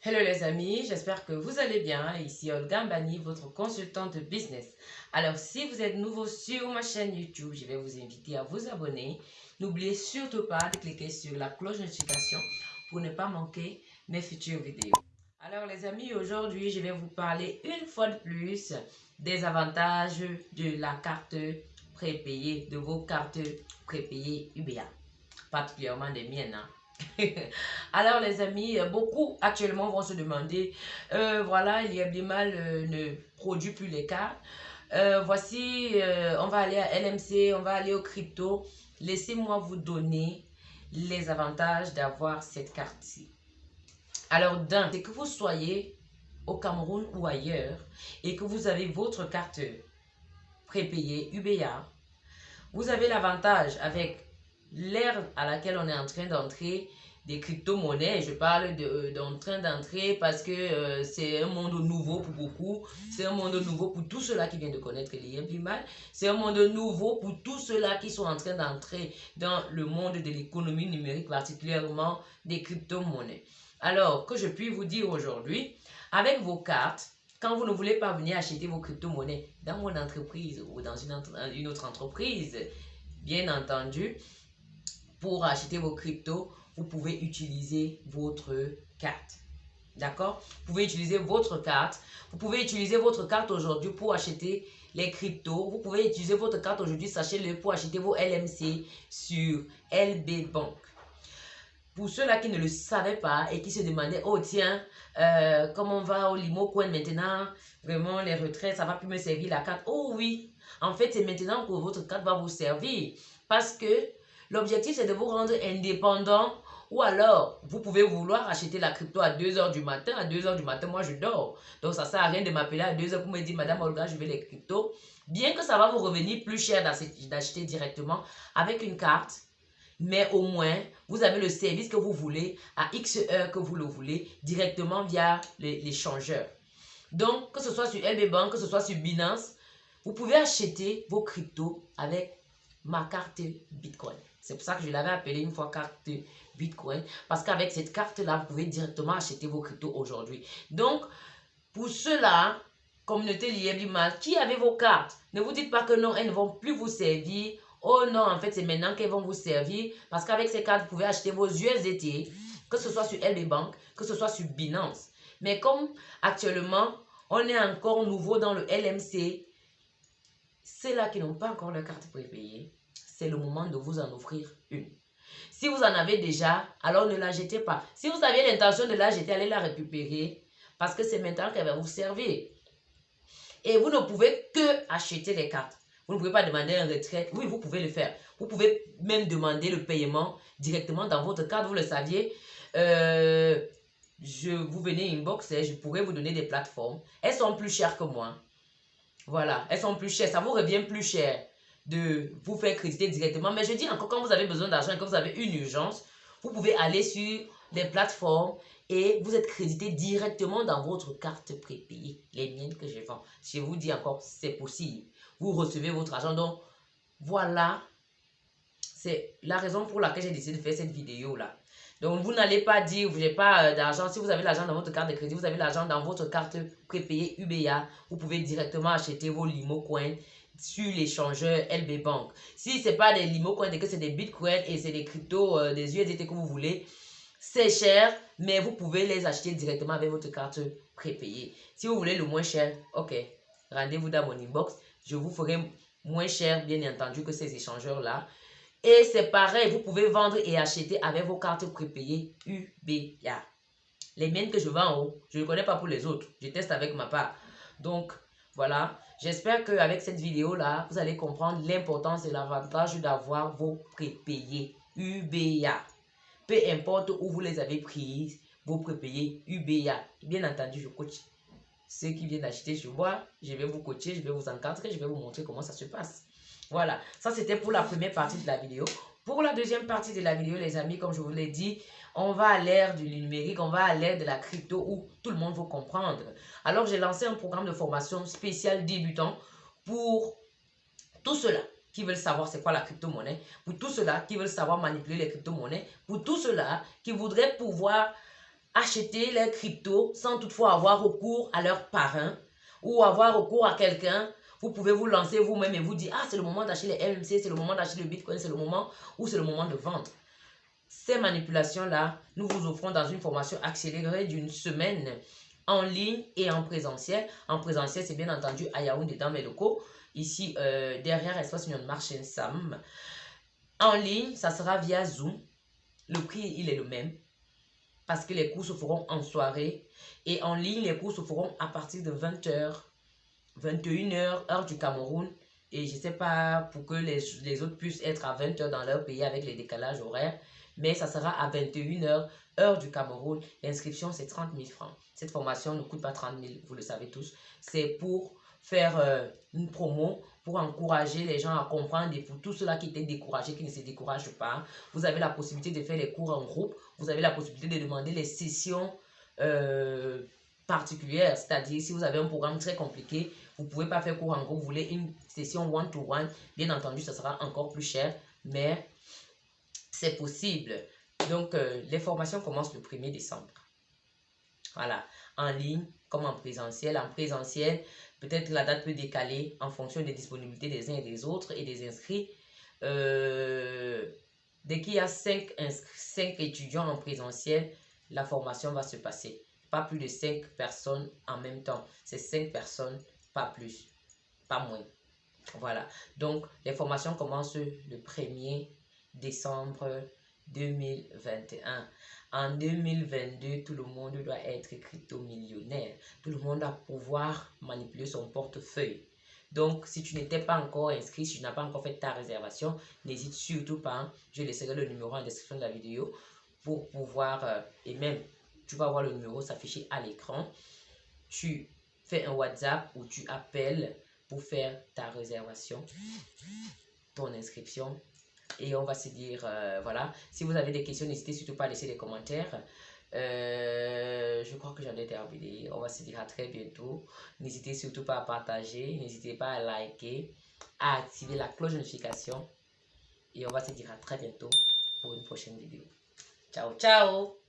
Hello les amis, j'espère que vous allez bien. Ici Olga Mbani, votre consultante business. Alors si vous êtes nouveau sur ma chaîne YouTube, je vais vous inviter à vous abonner. N'oubliez surtout pas de cliquer sur la cloche de notification pour ne pas manquer mes futures vidéos. Alors les amis, aujourd'hui je vais vous parler une fois de plus des avantages de la carte prépayée, de vos cartes prépayées UBA. Particulièrement des miennes. Hein. Alors les amis, euh, beaucoup actuellement vont se demander, euh, voilà, il y a mal euh, ne produit plus les cartes. voici, on va aller à LMC, on va aller au crypto. Laissez-moi vous donner les avantages d'avoir cette carte-ci. Alors d'un, que vous soyez au Cameroun ou ailleurs et que vous avez votre carte prépayée UBA, vous avez l'avantage avec l'ère à laquelle on est en train d'entrer des crypto-monnaies, je parle euh, d'en train d'entrer parce que euh, c'est un monde nouveau pour beaucoup, c'est un monde nouveau pour tous ceux-là qui viennent de connaître les mal, c'est un monde nouveau pour tous ceux-là qui sont en train d'entrer dans le monde de l'économie numérique, particulièrement des crypto-monnaies. Alors, que je puis vous dire aujourd'hui, avec vos cartes, quand vous ne voulez pas venir acheter vos crypto-monnaies dans mon entreprise ou dans une, une autre entreprise, bien entendu, pour acheter vos cryptos, vous pouvez utiliser votre carte. D'accord? Vous pouvez utiliser votre carte. Vous pouvez utiliser votre carte aujourd'hui pour acheter les cryptos. Vous pouvez utiliser votre carte aujourd'hui, sachez-le, pour acheter vos LMC sur LB Bank. Pour ceux-là qui ne le savaient pas et qui se demandaient, oh tiens, euh, comment on va au Limo Coin maintenant? Vraiment, les retraites, ça va plus me servir la carte. Oh oui, en fait, c'est maintenant que votre carte va vous servir. Parce que L'objectif, c'est de vous rendre indépendant ou alors, vous pouvez vouloir acheter la crypto à 2h du matin. À 2h du matin, moi, je dors. Donc, ça ne sert à rien de m'appeler à 2h pour me dire, Madame Olga, je veux les cryptos. Bien que ça va vous revenir plus cher d'acheter directement avec une carte, mais au moins, vous avez le service que vous voulez à X heures que vous le voulez directement via l'échangeur. Donc, que ce soit sur LB Bank, que ce soit sur Binance, vous pouvez acheter vos cryptos avec ma carte Bitcoin. C'est pour ça que je l'avais appelé une fois carte Bitcoin. Parce qu'avec cette carte-là, vous pouvez directement acheter vos cryptos aujourd'hui. Donc, pour ceux-là, communauté liée mal, qui avait vos cartes, ne vous dites pas que non, elles ne vont plus vous servir. Oh non, en fait, c'est maintenant qu'elles vont vous servir. Parce qu'avec ces cartes, vous pouvez acheter vos USDT, que ce soit sur LB Bank, que ce soit sur Binance. Mais comme actuellement, on est encore nouveau dans le LMC, c'est là qui n'ont pas encore leur carte prépayée c'est le moment de vous en offrir une. Si vous en avez déjà, alors ne la jetez pas. Si vous aviez l'intention de la jeter, allez la récupérer parce que c'est maintenant qu'elle va vous servir. Et vous ne pouvez que acheter les cartes. Vous ne pouvez pas demander un retrait. Oui, vous pouvez le faire. Vous pouvez même demander le paiement directement dans votre carte. Vous le saviez. Euh, je vous venez inbox et je pourrais vous donner des plateformes. Elles sont plus chères que moi. Voilà, elles sont plus chères. Ça vous revient plus cher de vous faire créditer directement. Mais je dis encore, quand vous avez besoin d'argent et que vous avez une urgence, vous pouvez aller sur des plateformes et vous êtes crédité directement dans votre carte prépayée, les miennes que je vends. Je vous dis encore, c'est possible. Vous recevez votre argent. Donc, voilà, c'est la raison pour laquelle j'ai décidé de faire cette vidéo-là. Donc, vous n'allez pas dire, vous n'avez pas euh, d'argent. Si vous avez l'argent dans votre carte de crédit, vous avez l'argent dans votre carte prépayée UBA. Vous pouvez directement acheter vos limo coins sur l'échangeur LB Bank. Si ce n'est pas des limo coins, que c'est des bitcoins et c'est des cryptos, euh, des USDT que vous voulez, c'est cher, mais vous pouvez les acheter directement avec votre carte prépayée. Si vous voulez le moins cher, ok, rendez-vous dans mon inbox. Je vous ferai moins cher, bien entendu, que ces échangeurs-là. Et c'est pareil, vous pouvez vendre et acheter avec vos cartes prépayées UBA. Les miennes que je vends, je ne connais pas pour les autres. Je teste avec ma part. Donc, voilà, j'espère qu'avec cette vidéo-là, vous allez comprendre l'importance et l'avantage d'avoir vos prépayés UBA. Peu importe où vous les avez prises, vos prépayés UBA. Bien entendu, je coach ceux qui viennent acheter chez moi. Je vais vous coacher, je vais vous encadrer, je vais vous montrer comment ça se passe. Voilà, ça c'était pour la première partie de la vidéo. Pour la deuxième partie de la vidéo, les amis, comme je vous l'ai dit, on va à l'ère du numérique, on va à l'ère de la crypto où tout le monde veut comprendre. Alors, j'ai lancé un programme de formation spécial débutant pour tous ceux-là qui veulent savoir c'est quoi la crypto-monnaie, pour tous ceux-là qui veulent savoir manipuler les crypto-monnaies, pour tous ceux-là qui voudraient pouvoir acheter les cryptos sans toutefois avoir recours à leur parrain ou avoir recours à quelqu'un. Vous pouvez vous lancer vous-même et vous dire, ah, c'est le moment d'acheter les MMC, c'est le moment d'acheter le Bitcoin, c'est le moment ou c'est le moment de vendre. Ces manipulations-là, nous vous offrons dans une formation accélérée d'une semaine en ligne et en présentiel. En présentiel, c'est bien entendu à Yaoundé dans mes locaux. Ici, euh, derrière Espace Union Marché Sam. En ligne, ça sera via Zoom. Le prix, il est le même. Parce que les cours se feront en soirée. Et en ligne, les cours se feront à partir de 20h, 21h, heure du Cameroun. Et je ne sais pas pour que les, les autres puissent être à 20h dans leur pays avec les décalages horaires mais ça sera à 21h, heure du Cameroun. L'inscription, c'est 30 000 francs. Cette formation ne coûte pas 30 000, vous le savez tous. C'est pour faire euh, une promo, pour encourager les gens à comprendre et pour tous ceux-là qui étaient découragés, qui ne se découragent pas. Vous avez la possibilité de faire les cours en groupe. Vous avez la possibilité de demander les sessions euh, particulières. C'est-à-dire, si vous avez un programme très compliqué, vous ne pouvez pas faire cours en groupe, vous voulez une session one-to-one, -one, bien entendu, ça sera encore plus cher. Mais c'est possible. Donc, euh, les formations commencent le 1er décembre. Voilà, en ligne comme en présentiel. En présentiel, peut-être la date peut décaler en fonction des disponibilités des uns et des autres et des inscrits. Euh, dès qu'il y a 5, 5 étudiants en présentiel, la formation va se passer. Pas plus de 5 personnes en même temps. C'est 5 personnes, plus, pas moins. Voilà. Donc, les formations commencent le 1er décembre 2021. En 2022, tout le monde doit être crypto-millionnaire. Tout le monde doit pouvoir manipuler son portefeuille. Donc, si tu n'étais pas encore inscrit, si tu n'as pas encore fait ta réservation, n'hésite surtout pas. Hein. Je laisserai le numéro en description de la vidéo pour pouvoir, euh, et même, tu vas voir le numéro s'afficher à l'écran. Tu fais un WhatsApp ou tu appelles pour faire ta réservation, ton inscription et on va se dire, euh, voilà, si vous avez des questions, n'hésitez surtout pas à laisser des commentaires. Euh, je crois que j'en ai terminé. On va se dire à très bientôt. N'hésitez surtout pas à partager, n'hésitez pas à liker, à activer la cloche de notification. Et on va se dire à très bientôt pour une prochaine vidéo. Ciao, ciao